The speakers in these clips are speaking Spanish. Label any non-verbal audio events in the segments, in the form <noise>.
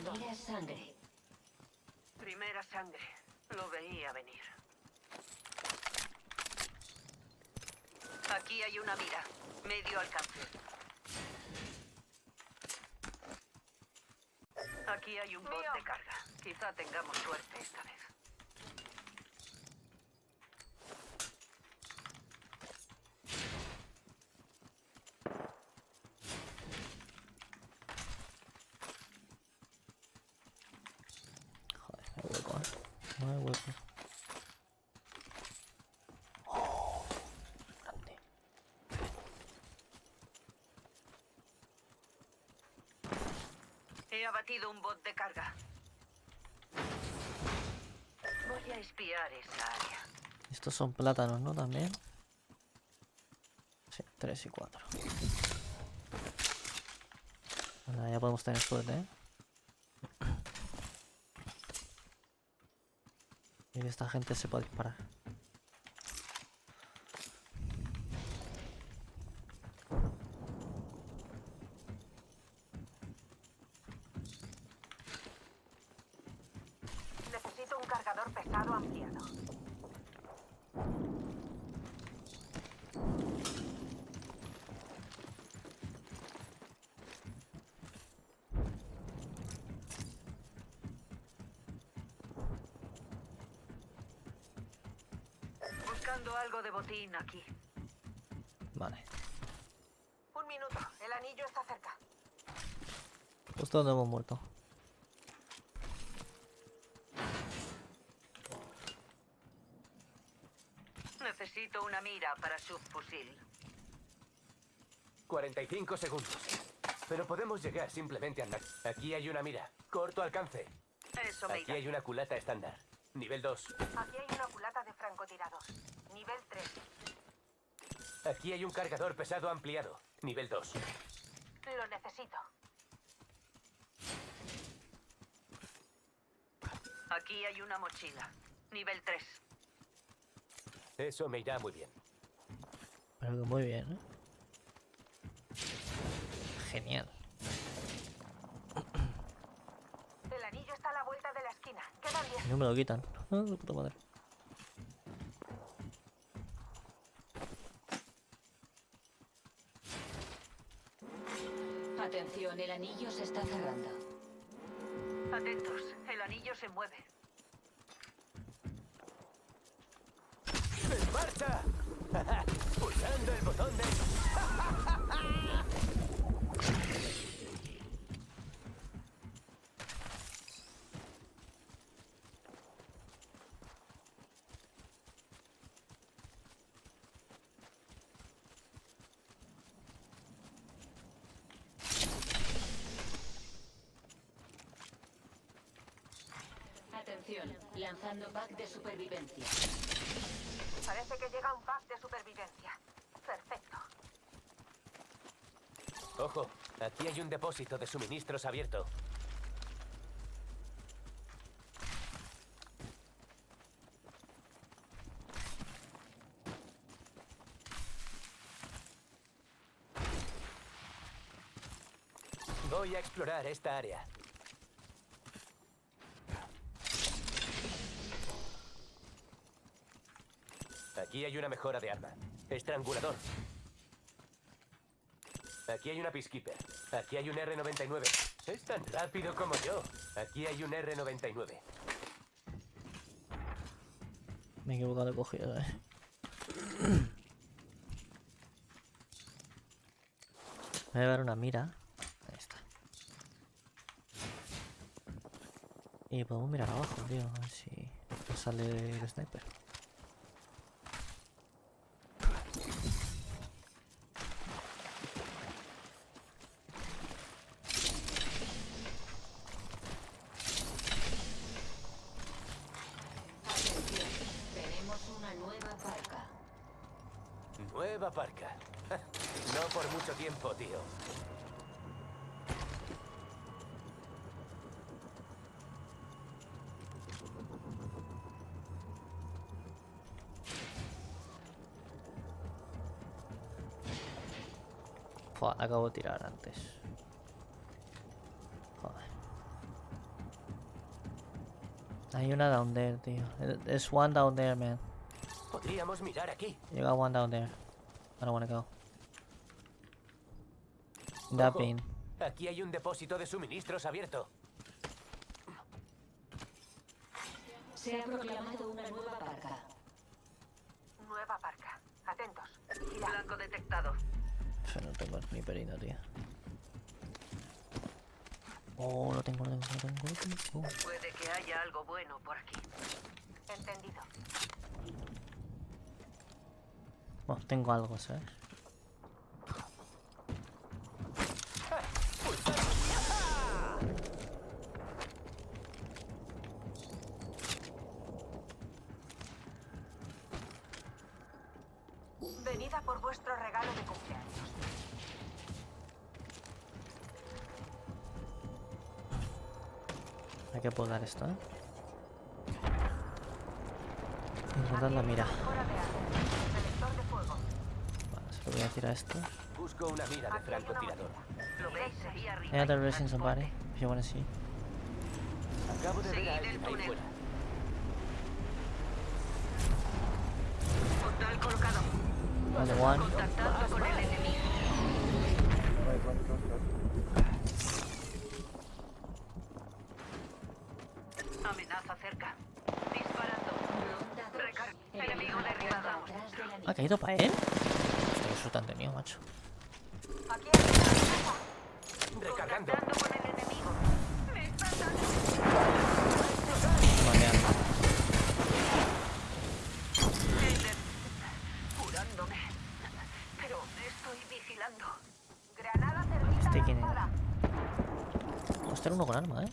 Primera sangre. Primera sangre. Lo veía venir. Aquí hay una mira. Medio alcance. Aquí hay un bot de carga. Quizá tengamos suerte esta vez. Joder, no hay hueco, ¿eh? No hay hueco. Oh, grande. He abatido un bot de carga. Voy a espiar esa área. Estos son plátanos, ¿no? También. Sí, 3 y 4. Bueno, ya podemos tener suerte, ¿eh? Y esta gente se puede disparar. Necesito un cargador pesado ampliado. Buscando algo de botín aquí. Vale. Un minuto, el anillo está cerca. Justo donde hemos muerto. Necesito una mira para subfusil. 45 segundos. Pero podemos llegar simplemente andando. Aquí hay una mira. Corto alcance. Eso me Aquí irá. hay una culata estándar. Nivel 2. Aquí hay una culata de francotirados. Nivel 3. Aquí hay un cargador pesado ampliado. Nivel 2. Lo necesito. Aquí hay una mochila. Nivel 3. Eso me irá muy bien. Pero que muy bien, ¿eh? Genial. El anillo está a la vuelta de la esquina. Quedan 10. No me lo quitan. Ah, de puta madre. Atención, el anillo se está cerrando. Atentos, el anillo se mueve. Marcha! <laughs> Pulsando el botón de... Atención, lanzando pack de supervivencia. Parece que llega un pack de supervivencia. Perfecto. Ojo, aquí hay un depósito de suministros abierto. Voy a explorar esta área. Aquí hay una mejora de arma. Estrangulador. Aquí hay una Peacekeeper. Aquí hay un R99. Es tan rápido como yo. Aquí hay un R99. Me he equivocado de cogida, eh. Voy a llevar una mira. Ahí está. Y podemos mirar abajo, tío. A ver si sale el sniper. Atención, tenemos una nueva parca. Nueva parca. No por mucho tiempo, tío. Fua, acabo de tirar antes. Joder. Hay una down there, tío. There's one down there, man. Podríamos mirar aquí. You got one down there. I don't wanna go. That bin. Aquí hay un depósito de suministros abierto. Se ha proclamado una nueva parca. Nueva parca. Atentos. Blanco detectado. Yo no tengo ni perino, tío. Oh, lo tengo, lo tengo, lo tengo, lo tengo. Puede que haya algo bueno por aquí. Entendido. Bueno, tengo algo, ¿sabes? Hay que podar esto, ¿eh? Encontrar la mira. Vale, se lo voy a decir a esto. Busco una mira de Aquí hay resin somebody? If you wanna see. Acabo de ver a alguien ahí fuera. Portal colocado. Only one. ¿Ha caído para él? Hostia, qué han tenido, macho. Recargando. ¿Este quién lanzada. Hostia, uno con arma, ¿eh?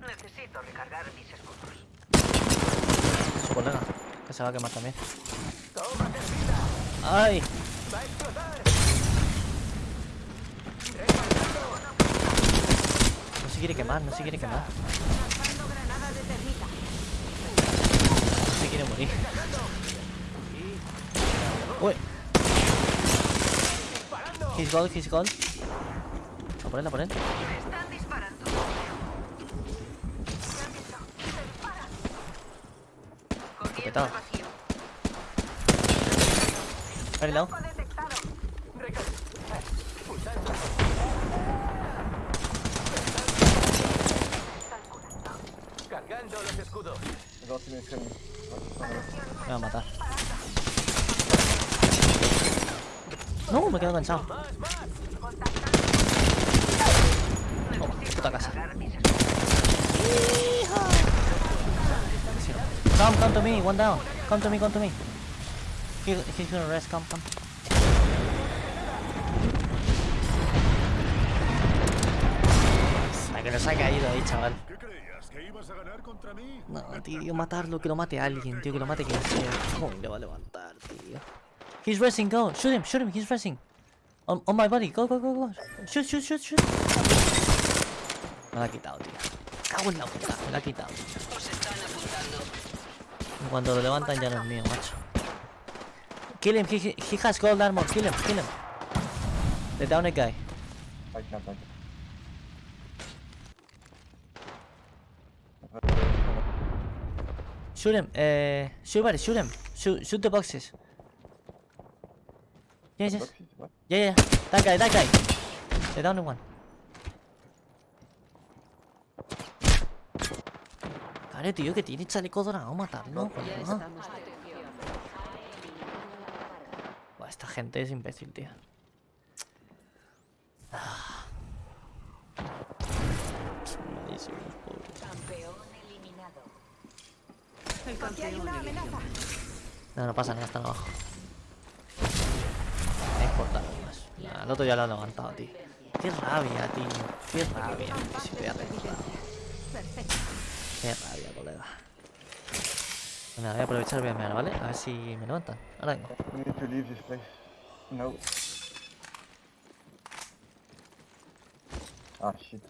Necesito recargar mis escudos. Su colega. Que se va a quemar también. ¡Ay! No se quiere quemar, no se quiere quemar. No se quiere morir. Uy. He's gold, he's gold. A por él, a por están disparando. ¿Qué han visto? Se disparan. Comienzo Petado. Cargando los escudos. Me va a matar. No, me quedo cansado. Contactando. Oh, puta casa. Come, come to me, one down. Come to me, come to me. He, he's gonna rest, come, come. La que nos ha caído ahí, chaval. ¿Qué creías? ¿Que ibas a ganar contra mí? No, tío, matarlo, que lo mate alguien, tío, que lo mate quien sea. ¿Cómo le va a levantar, tío? He's resting, go. Shoot him, shoot him, he's resting. On, on my body, go, go, go, go. Shoot, shoot, shoot, shoot. Me la ha quitado, tío. Cago en la puta, me la ha quitado. Cuando lo levantan ya no es mío, macho. Kill him, he, he- he has gold armor, kill him, kill him. The downed guy. Shoot him, uh, shoot buddy, shoot him. Shoot, shoot the boxes. Yes, yes. Yeah, yeah, that guy, that guy. The downed one. Claro, tío, que tiene chaleco dorado, matarlo. coño. Atención. Ha eliminado la parca. Buah, esta gente es imbécil, tío. Ah. Malísimos, pobres. Campeón eliminado. Aquí hay una amenaza. No, no pasa nada, están abajo. No importa nada más. Nah, el otro ya lo ha levantado, tío. Qué rabia, tío. Qué rabia. Recordado. Qué rabia, colega. Bueno, voy a aprovechar y voy a mirar, ¿vale? A ver si me levantan. Ahora vengo. We need to leave this place. No. Ah, shit.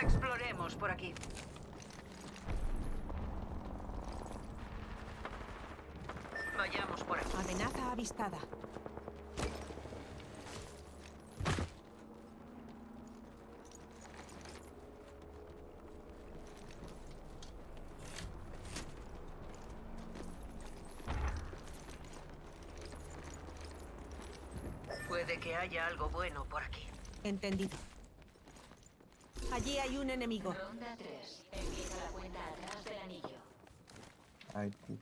Exploremos por aquí. Vayamos por aquí. Amenaza avistada. Puede que haya algo bueno por aquí. Entendido. Allí hay un enemigo. Ronda 3. Empieza la cuenta atrás del anillo. IT.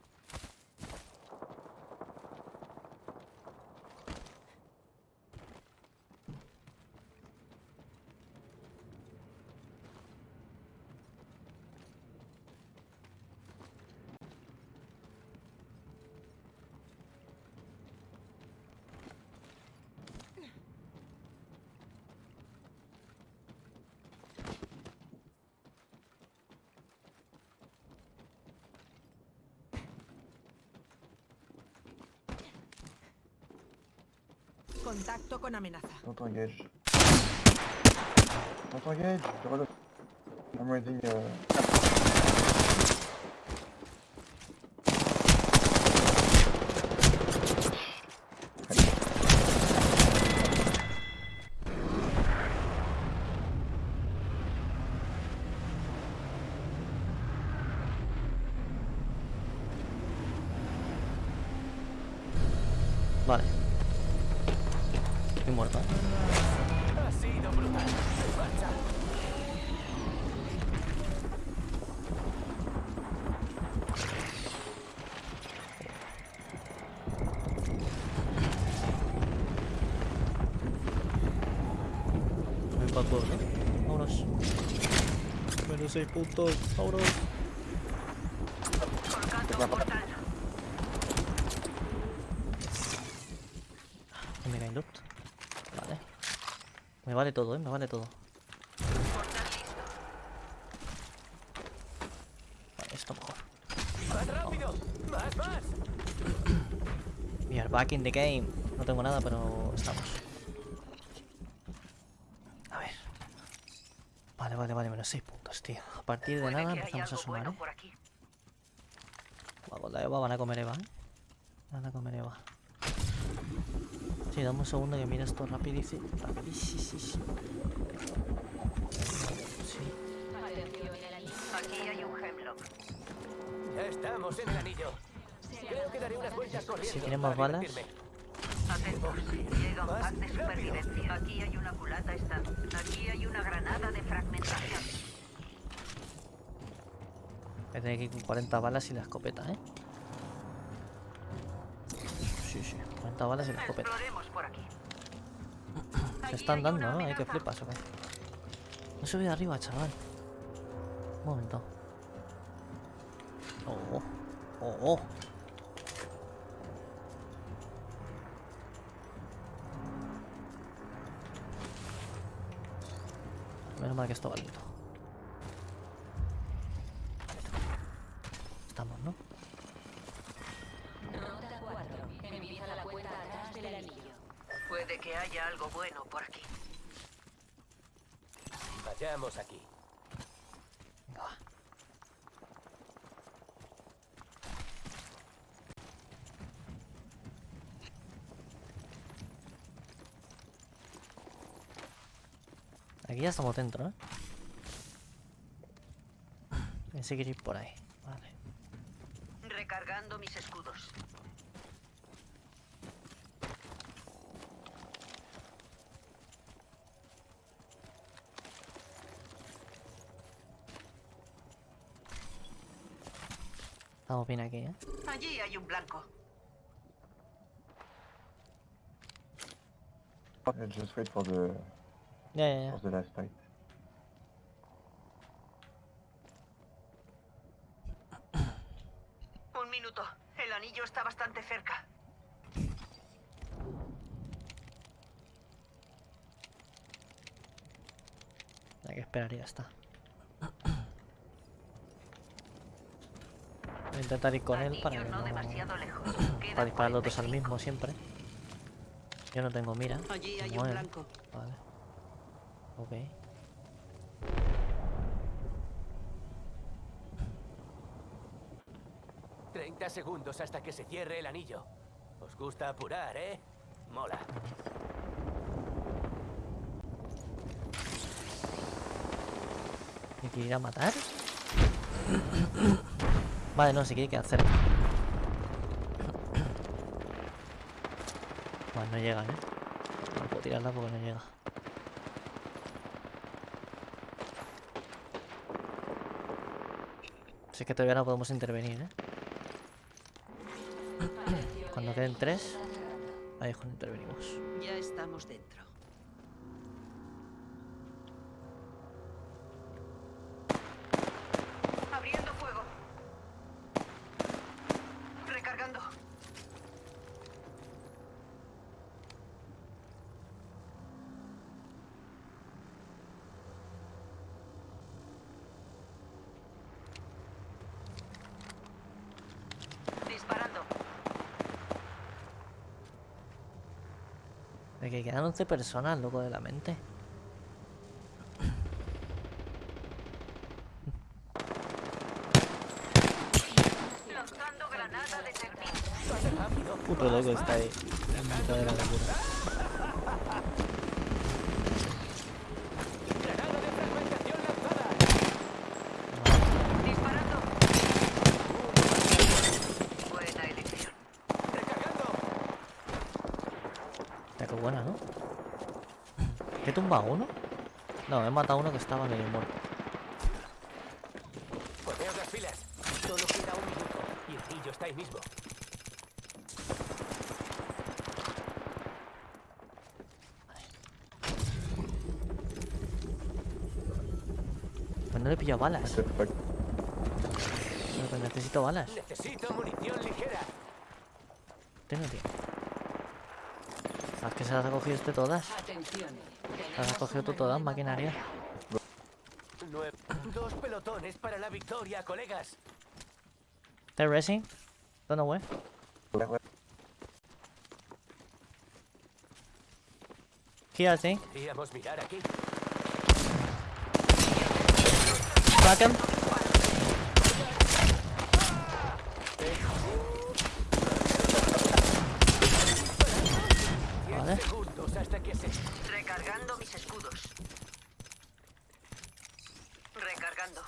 Contacto con amenaza. Don't engage. Don't engage. Je reload. I'm reading. Uh... Vale. Estoy muerto. ¿eh? ¿no? Vámonos. Menos 6 puntos. Vámonos. Vale. Me vale todo, ¿eh? Me vale todo. Vale, esto mejor. <coughs> We are back in the game. No tengo nada, pero estamos. A ver. Vale, vale, vale, menos 6 puntos, tío. A partir de nada empezamos a sumar, ¿eh? con la Eva van a comer Eva, ¿eh? Van a comer Eva. Sí, dame un segundo que mira esto rapidísimo. Rapidísimo. Sí. Aquí hay un hemlock. Estamos en el anillo. Creo que daré unas vueltas corriendo. Si tiene más para balas. Atentos. Llega un pack de supervivencia. Aquí hay una culata stand. Aquí hay una granada de fragmentación. Voy a tener que ir con 40 balas y la escopeta, ¿eh? Sí, sí. 40 balas y la escopeta. <clears throat> Se están dando, ¿no? Hay que flipas, ¿o qué? No de arriba, chaval. Un momento. Oh, oh, oh. Menos mal que esto va lento. Estamos, ¿no? Ronda 4. Empieza la cuenta atrás del anillo. Puede que haya algo bueno por aquí. Vayamos aquí. Aquí ya estamos dentro, ¿eh? Pensé que ir por ahí. Vale. Recargando mis escudos. Estamos bien aquí, ¿eh? Allí hay un blanco. Just wait for the Ya, ya, ya. for the last fight. <coughs> Un minuto. El anillo está bastante cerca. Hay que esperar y ya está. Voy a intentar ir con él para que no <clears throat> Para disparar los dos al 45. mismo siempre. Yo no tengo mira. Allí hay como un él. blanco. Vale. Ok. Treinta segundos hasta que se cierre el anillo. Os gusta apurar, ¿eh? Mola. ¿Me quiere ir a matar? <clears throat> vale, no, si quiere que hacer. Vale, <coughs> no llegan, ¿eh? tirarla porque no llega. Si es que todavía no podemos intervenir, ¿eh? <coughs> Cuando queden tres, ahí es cuando intervenimos. Ya estamos dentro. Abriendo fuego. Recargando. Disparando. De que quedan 11 personas, loco de la mente. Lanzando granada de servicio. Puto loco está ahí. En mitad de la locura. Disparando. Buena elección. Está que buena, ¿no? ¿He tumbado uno? No, he matado a uno que estaba medio muerto. Poneos las filas. Solo queda un minuto. Y el pillo está ahí mismo. Pues no le he pillado balas. Perfecto. Pero que necesito balas. Necesito munición ligera. Tengo, tío. ¿Sabes que se las ha cogido este todas? Atención. Las has cogido tú todas, maquinaria. Nueve. Dos pelotones para la victoria, colegas. They're racing. Don't know where. Here, I think. Mirar aquí. Crack him. Diez Vale. segundos hasta que se... Recargando mis escudos. Recargando.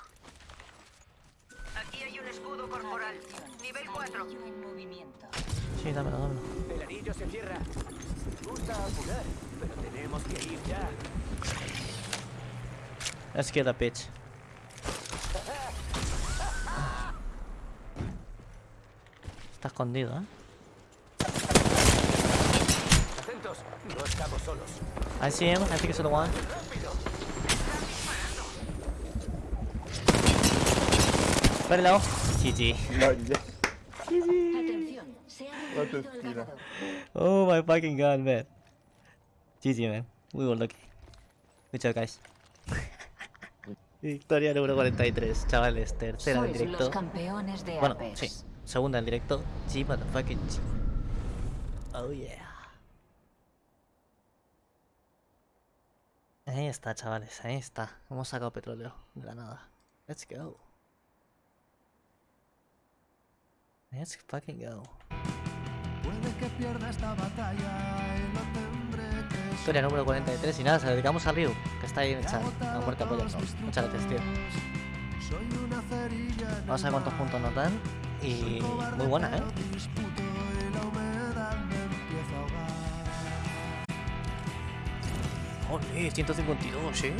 Aquí hay un escudo corporal. Nivel 4. Anillo en movimiento. Sí, dámelo, dámelo. El anillo se cierra. Me gusta apurar, pero tenemos que ir ya. Let's get a bitch. Está escondido, ¿eh? Atentos, no estamos solos. I see him. I think it's the one. Very low. GG. Ganador. Oh my fucking god, man. GG, man. We were lucky. Good job, guys. Victoria número 43, chavales. Tercera en Sois directo. los campeones de Bueno, Apex. sí. Segunda en directo. G, motherfucking G. Oh yeah. Ahí está, chavales. Ahí está. Hemos sacado petróleo de la nada. Let's go. Let's fucking go. Puede que pierda esta batalla y no que Victoria número 43 y nada, se la dedicamos a Ryu, que está ahí en el chat. La muerte por Muchas gracias, tío. Vamos a ver cuántos puntos nos dan. Y muy buena, ¿eh? a. Joder, 152, ¿eh?